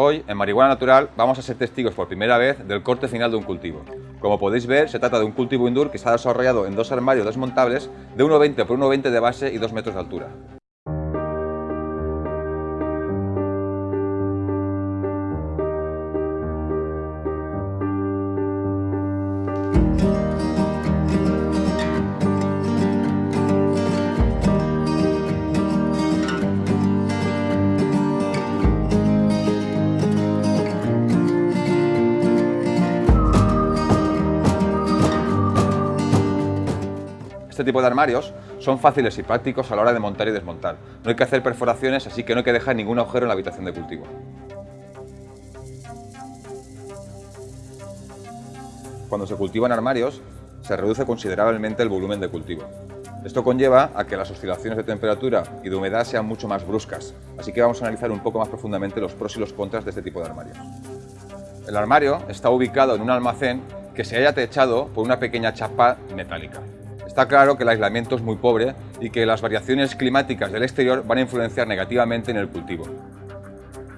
Hoy, en Marihuana Natural, vamos a ser testigos por primera vez del corte final de un cultivo. Como podéis ver, se trata de un cultivo indoor que está desarrollado en dos armarios desmontables de 1,20 por 1,20 de base y 2 metros de altura. Tipo de armarios son fáciles y prácticos a la hora de montar y desmontar. No hay que hacer perforaciones, así que no hay que dejar ningún agujero en la habitación de cultivo. Cuando se cultivan armarios, se reduce considerablemente el volumen de cultivo. Esto conlleva a que las oscilaciones de temperatura y de humedad sean mucho más bruscas, así que vamos a analizar un poco más profundamente los pros y los contras de este tipo de armarios. El armario está ubicado en un almacén que se haya techado por una pequeña chapa metálica. Está claro que el aislamiento es muy pobre y que las variaciones climáticas del exterior van a influenciar negativamente en el cultivo.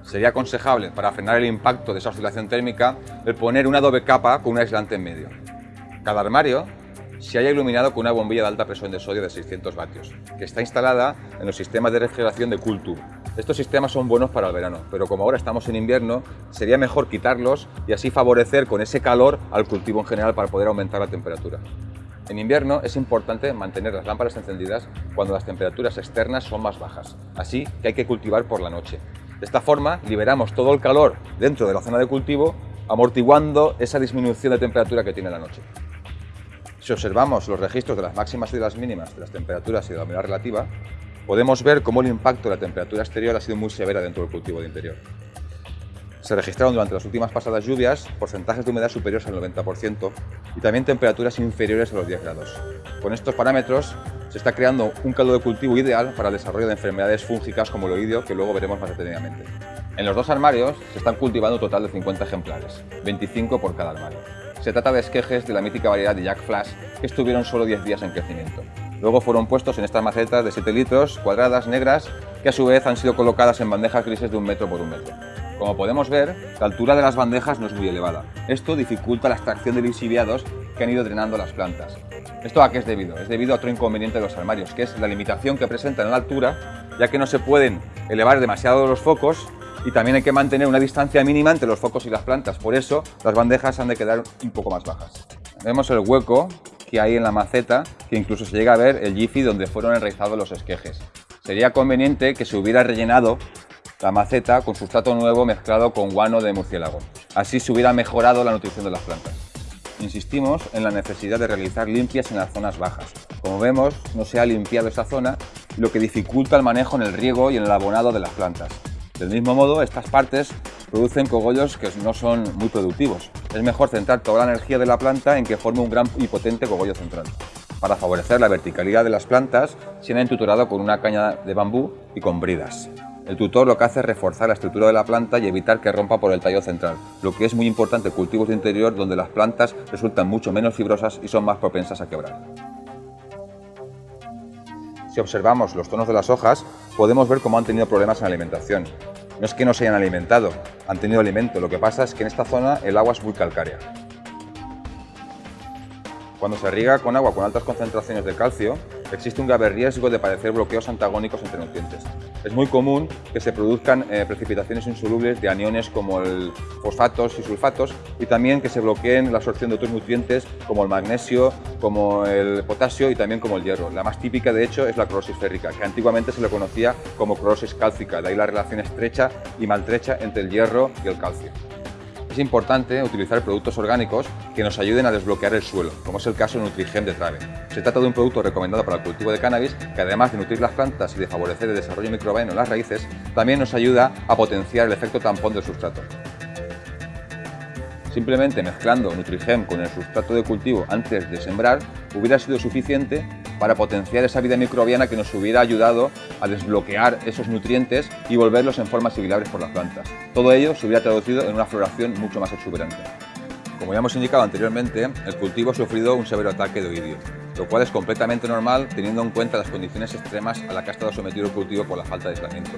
Sería aconsejable, para frenar el impacto de esa oscilación térmica, el poner una doble capa con un aislante en medio. Cada armario se haya iluminado con una bombilla de alta presión de sodio de 600 vatios, que está instalada en los sistemas de refrigeración de Culture. Estos sistemas son buenos para el verano, pero como ahora estamos en invierno, sería mejor quitarlos y así favorecer con ese calor al cultivo en general para poder aumentar la temperatura. En invierno es importante mantener las lámparas encendidas cuando las temperaturas externas son más bajas, así que hay que cultivar por la noche. De esta forma liberamos todo el calor dentro de la zona de cultivo, amortiguando esa disminución de temperatura que tiene la noche. Si observamos los registros de las máximas y de las mínimas de las temperaturas y de la humedad relativa, podemos ver cómo el impacto de la temperatura exterior ha sido muy severa dentro del cultivo de interior. Se registraron durante las últimas pasadas lluvias porcentajes de humedad superiores al 90% y también temperaturas inferiores a los 10 grados. Con estos parámetros se está creando un caldo de cultivo ideal para el desarrollo de enfermedades fúngicas como el oído, que luego veremos más detenidamente. En los dos armarios se están cultivando un total de 50 ejemplares, 25 por cada armario. Se trata de esquejes de la mítica variedad de Jack Flash que estuvieron solo 10 días en crecimiento. Luego fueron puestos en estas macetas de 7 litros, cuadradas, negras, que a su vez han sido colocadas en bandejas grises de un metro por un metro. Como podemos ver, la altura de las bandejas no es muy elevada. Esto dificulta la extracción de lixiviados que han ido drenando las plantas. ¿Esto a qué es debido? Es debido a otro inconveniente de los armarios, que es la limitación que presentan en la altura, ya que no se pueden elevar demasiado los focos y también hay que mantener una distancia mínima entre los focos y las plantas. Por eso, las bandejas han de quedar un poco más bajas. Vemos el hueco que hay en la maceta, que incluso se llega a ver el jiffy donde fueron enraizados los esquejes. Sería conveniente que se hubiera rellenado la maceta con sustrato nuevo mezclado con guano de murciélago. Así se hubiera mejorado la nutrición de las plantas. Insistimos en la necesidad de realizar limpias en las zonas bajas. Como vemos, no se ha limpiado esta zona, lo que dificulta el manejo en el riego y en el abonado de las plantas. Del mismo modo, estas partes producen cogollos que no son muy productivos. Es mejor centrar toda la energía de la planta en que forme un gran y potente cogollo central. Para favorecer la verticalidad de las plantas, se han entutorado con una caña de bambú y con bridas. El tutor lo que hace es reforzar la estructura de la planta y evitar que rompa por el tallo central, lo que es muy importante en cultivos de interior donde las plantas resultan mucho menos fibrosas y son más propensas a quebrar. Si observamos los tonos de las hojas, podemos ver cómo han tenido problemas en la alimentación. No es que no se hayan alimentado, han tenido alimento, lo que pasa es que en esta zona el agua es muy calcárea. Cuando se riega con agua con altas concentraciones de calcio, existe un grave riesgo de padecer bloqueos antagónicos entre nutrientes. Es muy común que se produzcan eh, precipitaciones insolubles de aniones como el fosfatos y sulfatos y también que se bloqueen la absorción de otros nutrientes como el magnesio, como el potasio y también como el hierro. La más típica de hecho es la clorosis férrica, que antiguamente se le conocía como clorosis cálcica, de ahí la relación estrecha y maltrecha entre el hierro y el calcio. Es importante utilizar productos orgánicos que nos ayuden a desbloquear el suelo, como es el caso de Nutrigem de Trave. Se trata de un producto recomendado para el cultivo de cannabis que además de nutrir las plantas y de favorecer el desarrollo microbiano en las raíces, también nos ayuda a potenciar el efecto tampón del sustrato. Simplemente mezclando Nutrigem con el sustrato de cultivo antes de sembrar hubiera sido suficiente para potenciar esa vida microbiana que nos hubiera ayudado a desbloquear esos nutrientes y volverlos en forma asimilables por las plantas. Todo ello se hubiera traducido en una floración mucho más exuberante. Como ya hemos indicado anteriormente, el cultivo ha sufrido un severo ataque de oidio, lo cual es completamente normal teniendo en cuenta las condiciones extremas a las que ha estado sometido el cultivo por la falta de aislamiento.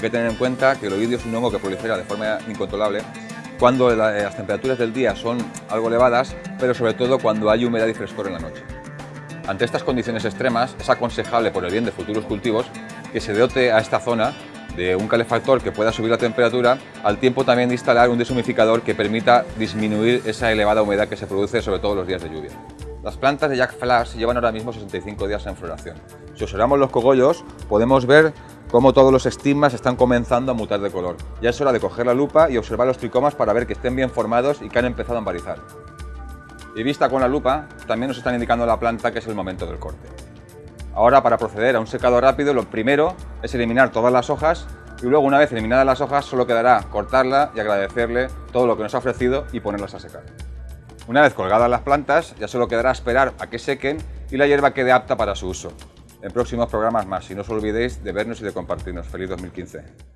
que tener en cuenta que el oidio es un hongo que prolifera de forma incontrolable cuando las temperaturas del día son algo elevadas, pero sobre todo cuando hay humedad y frescor en la noche. Ante estas condiciones extremas, es aconsejable por el bien de futuros cultivos que se dote a esta zona de un calefactor que pueda subir la temperatura, al tiempo también de instalar un deshumificador que permita disminuir esa elevada humedad que se produce sobre todo los días de lluvia. Las plantas de Jack Flash llevan ahora mismo 65 días en floración. Si observamos los cogollos, podemos ver cómo todos los estigmas están comenzando a mutar de color. Ya es hora de coger la lupa y observar los tricomas para ver que estén bien formados y que han empezado a embarizar. Y vista con la lupa, también nos están indicando la planta que es el momento del corte. Ahora, para proceder a un secado rápido, lo primero es eliminar todas las hojas y luego, una vez eliminadas las hojas, solo quedará cortarla y agradecerle todo lo que nos ha ofrecido y ponerlas a secar. Una vez colgadas las plantas, ya solo quedará esperar a que sequen y la hierba quede apta para su uso. En próximos programas más, y no os olvidéis de vernos y de compartirnos. ¡Feliz 2015!